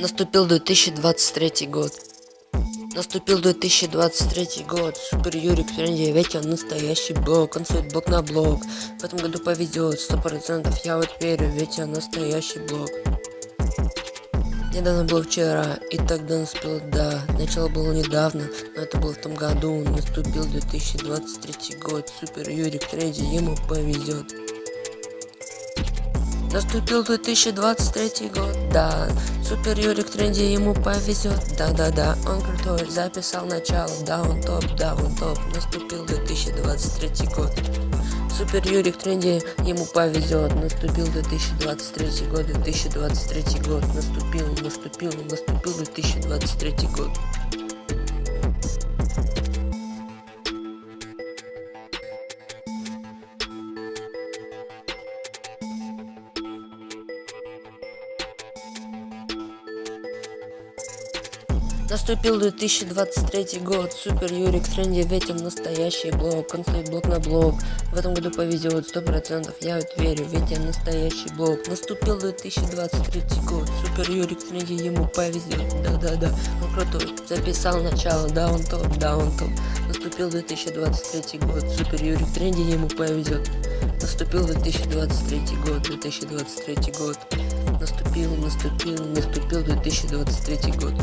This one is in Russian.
Наступил 2023 год. Наступил 2023 год. Супер Юрик в тренде, ведь он настоящий блок. Он стоит блок на блок. В этом году повезет, сто процентов. Я вот верю, ведь он настоящий блок. Недавно было вчера, и тогда наступило да. Начало было недавно, но это было в том году. Наступил 2023 год. Супер Юрик в тренде, ему повезет. Наступил 2023 год, да. Супер Юрик в тренде, ему повезет, да-да-да. Он крутой, записал начало, да, он топ, да, он топ. Наступил 2023 год. Супер Юрик в тренде, ему повезет. Наступил 2023 год, 2023 год. Наступил, наступил, наступил 2023 год. Наступил 2023 год, Супер Юрик в тренде, ведь настоящий блок, он стоит блок на блок. В этом году повезет, сто процентов, я вот верю, ведь я настоящий блок. Наступил 2023 год, Супер Юрик в тренде, ему повезет, да-да-да, он крутой. Записал начало, да он топ, да он топ. Наступил 2023 год, Супер Юрик в тренде, ему повезет. Наступил 2023 год, 2023 год. Наступил, наступил, наступил 2023 год.